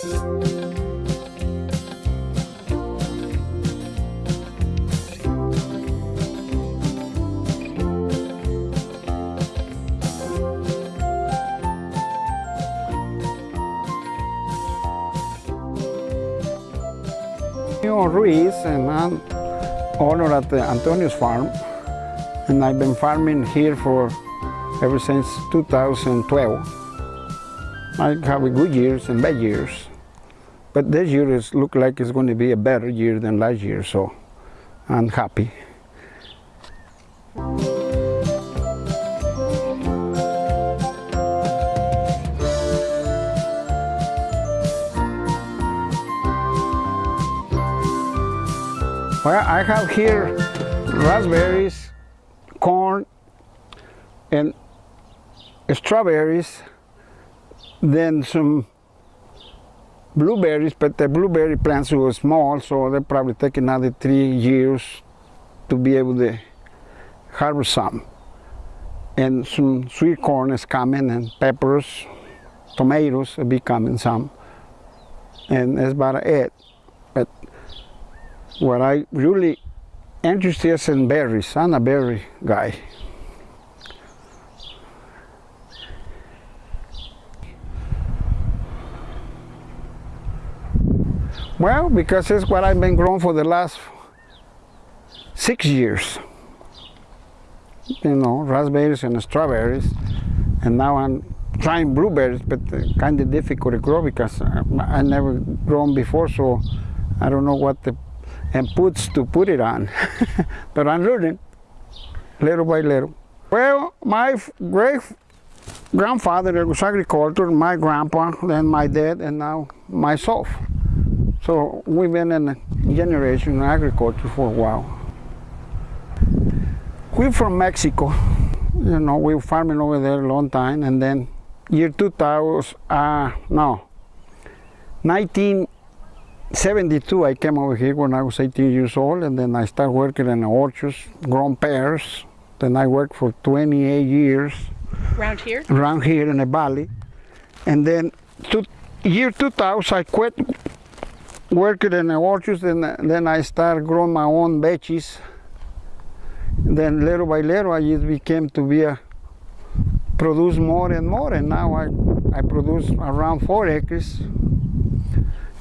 Antonio Ruiz and I'm owner at the Antonio's farm and I've been farming here for ever since 2012. I have good years and bad years but this year is look like it's going to be a better year than last year so I'm happy. Well, I have here raspberries, corn, and strawberries, then some blueberries, but the blueberry plants were small, so they probably take another three years to be able to harvest some. And some sweet corn is coming, and peppers, tomatoes will be coming some. And that's about it. But what I really interested in berries. I'm a berry guy. Well, because it's what I've been growing for the last six years. You know, raspberries and strawberries. And now I'm trying blueberries, but kind of difficult to grow because uh, I never grown before, so I don't know what the inputs to put it on. but I'm learning little by little. Well, my great grandfather was agriculture, my grandpa, then my dad, and now myself. So we've been in a generation in agriculture for a while. We're from Mexico. You know, we were farming over there a long time, and then year 2000, uh, no, 1972 I came over here when I was 18 years old and then I started working in the orchards, grown pears. Then I worked for 28 years. Around here? Around here in the valley. And then to, year 2000 I quit working in the orchards and then I started growing my own veggies. Then little by little I just became to be a produce more and more and now I, I produce around four acres.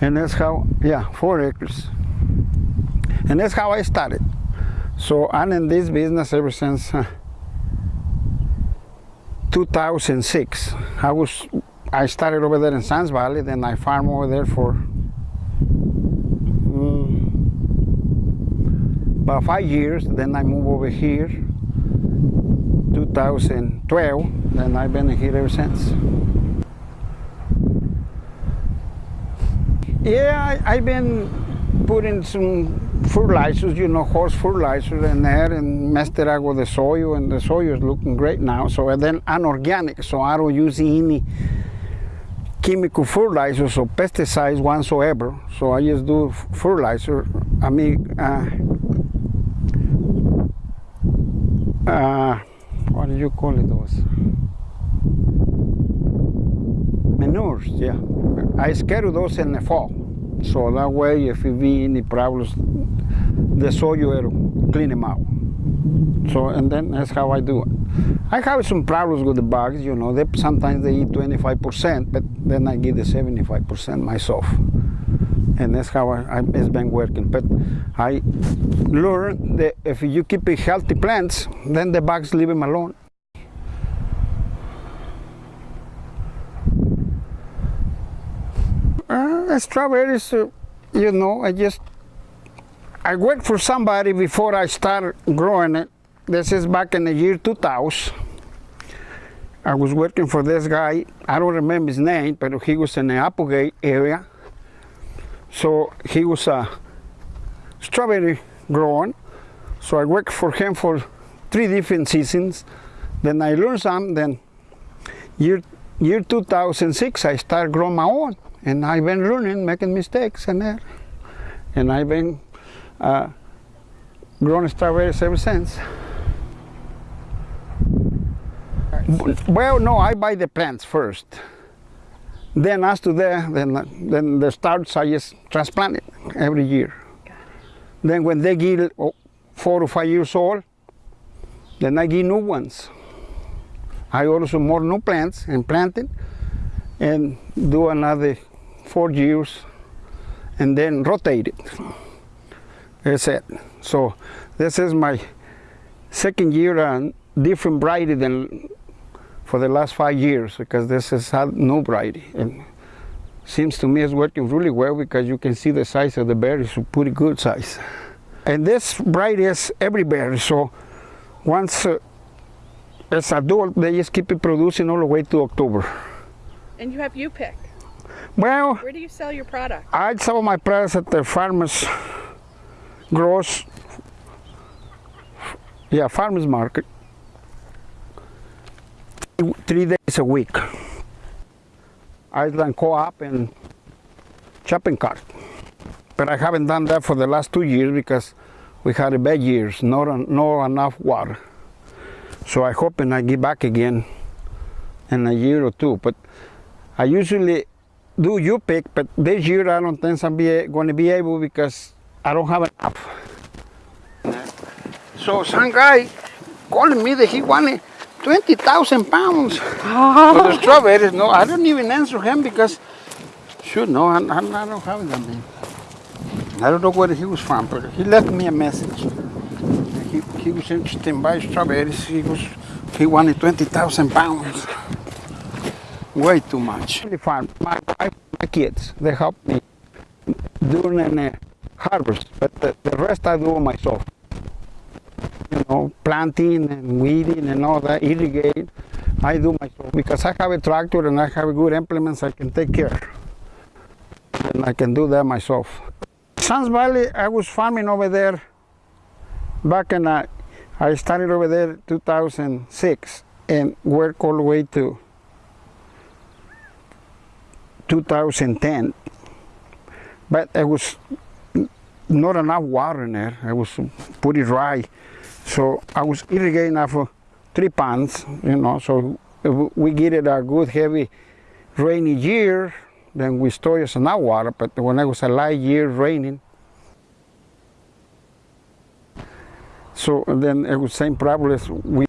And that's how yeah four acres. And that's how I started. So I'm in this business ever since uh, 2006 I was I started over there in Sams Valley then I farmed over there for about five years then I moved over here 2012 then I've been here ever since Yeah, I, have been putting some fertilizers, you know, horse fertilizer in there and messed it out with the soil and the soil is looking great now. So and then I'm organic, so I don't use any chemical fertilizers or pesticides whatsoever. So I just do fertilizer. I mean, uh, uh, what do you call it those? Manures, yeah. I schedule those in the fall. So that way, if you be any problems, the soil clean them out. So, and then that's how I do it. I have some problems with the bugs, you know, they, sometimes they eat 25%, but then I give the 75% myself. And that's how I, I, it's been working. But I learned that if you keep healthy plants, then the bugs leave them alone. Uh, strawberries, uh, you know, I just, I worked for somebody before I started growing it. This is back in the year 2000. I was working for this guy, I don't remember his name, but he was in the Applegate area. So he was a strawberry grower. So I worked for him for three different seasons. Then I learned some, then year, year 2006 I started growing my own and I've been learning, making mistakes and that. And I've been uh, growing strawberries ever since. Well, no, I buy the plants first. Then after that, then, then the starts I just transplant it every year. Then when they get oh, four or five years old, then I get new ones. I also more new plants and plant it and do another four years and then rotate it. That's it. So this is my second year on different variety than for the last five years because this is a new variety. And seems to me it's working really well because you can see the size of the berries, a pretty good size. And this variety is every berry, so once uh, it's adult, they just keep it producing all the way to October. And you have you pick. Well, Where do you sell your product? I sell my products at the farmers gross, yeah, farmers market, three days a week. Ashland Co-op and shopping cart. But I haven't done that for the last two years because we had a bad years, not, not enough water. So I hope and I get back again in a year or two. But I usually do you pick, but this year I don't think I'm be, going to be able because I don't have enough. So some guy calling me that he wanted 20,000 pounds for the strawberries. No, I don't even answer him because, shoot, no, I, I, I don't have that man. I don't know where he was from, but he left me a message. He, he was interested in buying strawberries. He was he wanted 20,000 pounds. Way too much. The farm, my wife, my kids, they help me during the harvest, but the, the rest I do myself. You know, planting and weeding and all that, irrigate, I do myself because I have a tractor and I have good implements I can take care. And I can do that myself. Sams Valley, I was farming over there back in, uh, I started over there 2006 and worked all the way to 2010. But it was not enough water in there. It was pretty dry. So I was irrigating of three ponds, you know, so we get it a good heavy rainy year, then we store just enough water. But when it was a light year raining, so then it was same problem as we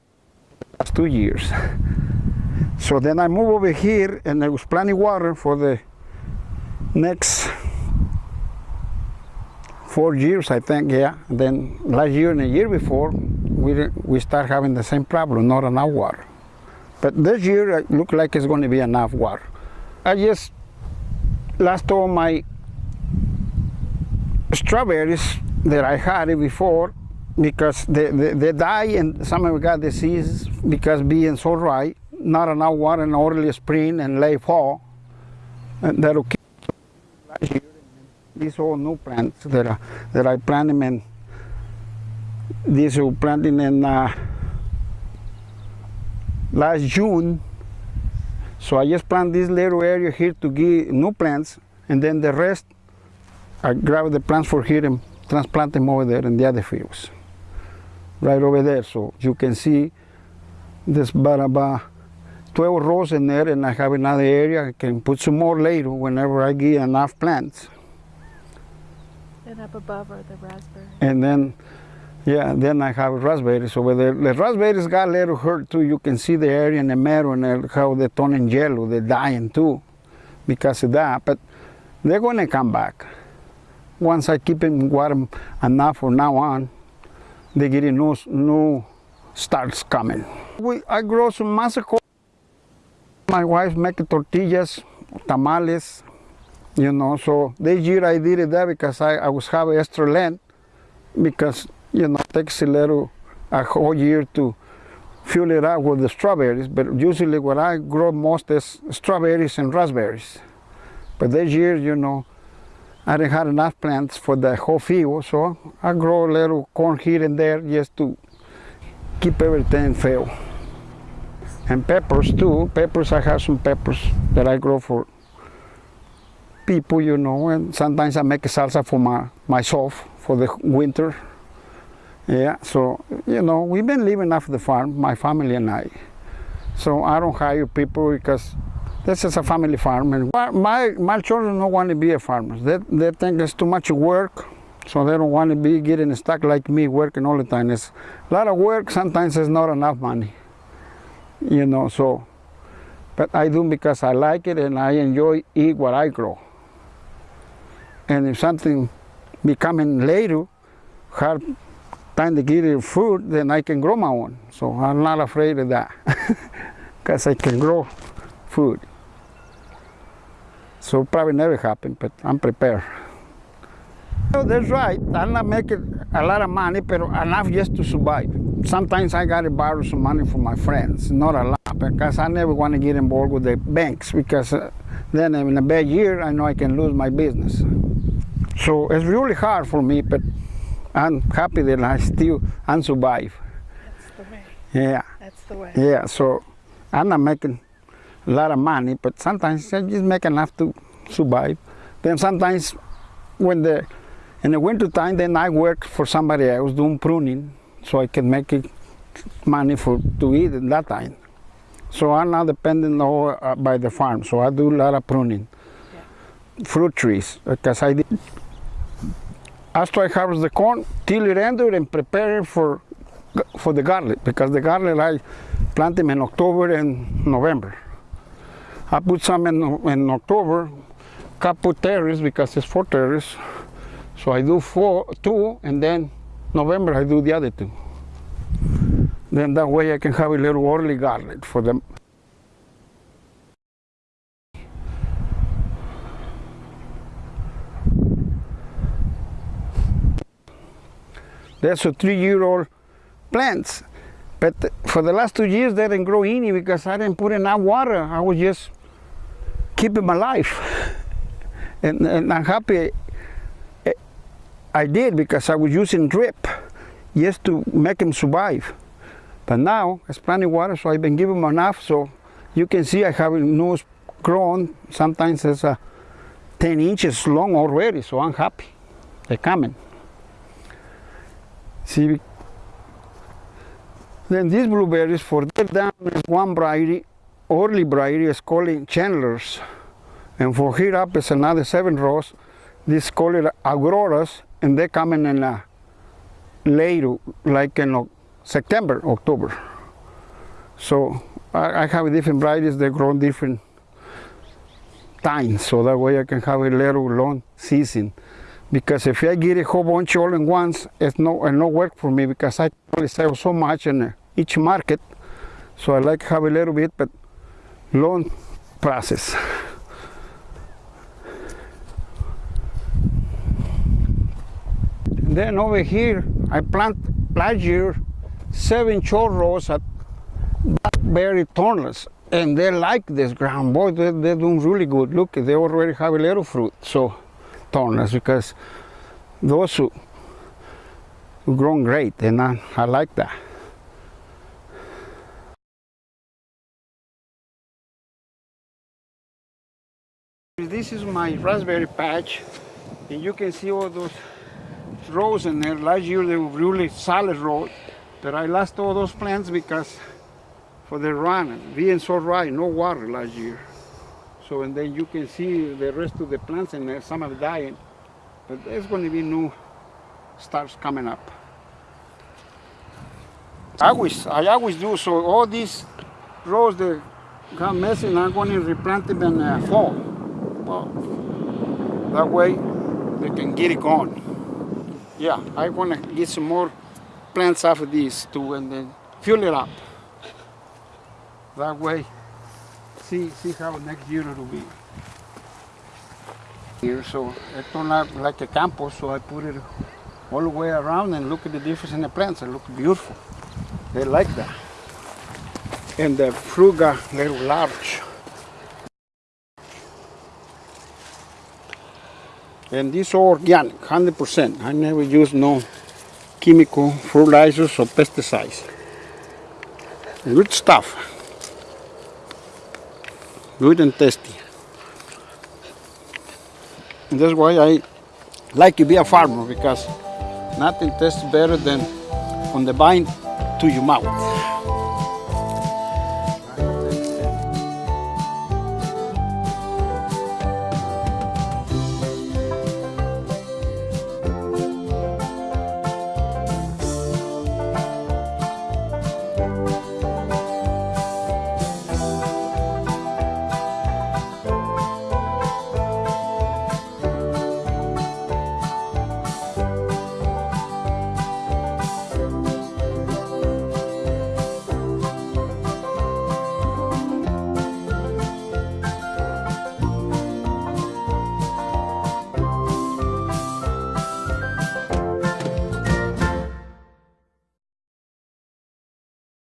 last two years. So then I moved over here and I was planting water for the next four years, I think, yeah. And then last year and the year before, we, we start having the same problem, not enough water. But this year, it look like it's going to be enough water. I just lost all my strawberries that I had before because they, they, they die and some of them got diseases because being so dry, not enough water in early spring and late fall. And that'll keep. These all new plants that I, that I planted in. These were planting in uh, last June. So I just plant this little area here to give new plants, and then the rest I grab the plants for here and transplant them over there in the other fields, right over there. So you can see there's about, about 12 rows in there, and I have another area. I can put some more later whenever I get enough plants. And up above are the raspberries And then, yeah, then I have raspberries over there. The raspberries got a little hurt too. You can see the area in the middle and how they're turning yellow. They're dying too because of that. But they're going to come back. Once I keep them water enough from now on, they get new, new starts coming. We, I grow some masaco. My wife making tortillas, tamales, you know. So this year I did it there because I, I was having extra land because you know takes a little a whole year to fill it up with the strawberries. But usually what I grow most is strawberries and raspberries. But this year, you know, I didn't have enough plants for the whole field, so I grow a little corn here and there just to keep everything filled. And peppers too. Peppers, I have some peppers that I grow for people, you know, and sometimes I make a salsa for my, myself for the winter. Yeah, so, you know, we've been living off the farm, my family and I. So I don't hire people because This is a family farm, and my my, children don't want to be a farmers. They they think it's too much work, so they don't want to be getting stuck like me, working all the time. It's a lot of work. Sometimes it's not enough money, you know. So, but I do because I like it and I enjoy eat what I grow. And if something becoming later, hard time to get it food, then I can grow my own. So I'm not afraid of that, because I can grow food. So probably never happen, but I'm prepared. No, that's right. I'm not making a lot of money, but enough just to survive. Sometimes I gotta borrow some money from my friends, not a lot, because I never want to get involved with the banks, because uh, then in a bad year, I know I can lose my business. So it's really hard for me, but I'm happy that I still I'm survive. That's the way. Yeah, That's the way. yeah. So I'm not making a lot of money, but sometimes I just make enough to survive. Then sometimes when the in the winter time, then I work for somebody else doing pruning, so I can make it money for to eat at that time. So I'm not dependent all uh, by the farm. So I do a lot of pruning, fruit trees, because I did. After I harvest the corn, till it ended and prepare it for for the garlic, because the garlic I plant them in October and November. I put some in, in October, couple terrace because it's four terrace. So I do four, two, and then November I do the other two. Then that way I can have a little early garlic for them. There's a three-year-old plants, but for the last two years they didn't grow any because I didn't put enough water. I was just keeping my life, and, and I'm happy eh, I did because I was using drip just to make them survive. But now it's plenty water, so I've been giving them enough. So you can see I have nose grown. Sometimes it's uh, 10 inches long already, so I'm happy. They're coming. See, then these blueberries for down is one variety, early variety is called Chandler's. And for here up is another seven rows. This call it Auroras, and they come in, in uh, later, like in September, October. So I, I have different varieties that grow different times, so that way I can have a little long season. Because if I get a whole bunch all in once, it's no, it no work for me because I only sell so much in each market. So I like have a little bit, but long process. Then over here, I plant last year seven chorros at blackberry thornless. And they like this ground. Boy, they, they're doing really good. Look, they already have a little fruit. So, thornless, because those who grown great, and I, I like that. This is my raspberry patch, and you can see all those rows in there. Last year they were really solid rows, but I lost all those plants because for the run, being so dry, no water last year. So and then you can see the rest of the plants and some are dying, but there's going to be new stars coming up. I always, I always do so. All these rows that got messy, I'm going to replant them in uh, fall. Well, that way they can get it gone. Yeah, I want to get some more plants of these too and then fill it up. That way, see see how next year it'll be. Here, so it turned out like a campus, so I put it all the way around and look at the difference in the plants. It look beautiful. They like that. And the fruit got little large. And this organic, 100%. I never use no chemical fertilizers or pesticides. Good stuff. Good and tasty. And that's why I like to be a farmer because nothing tastes better than from the vine to your mouth.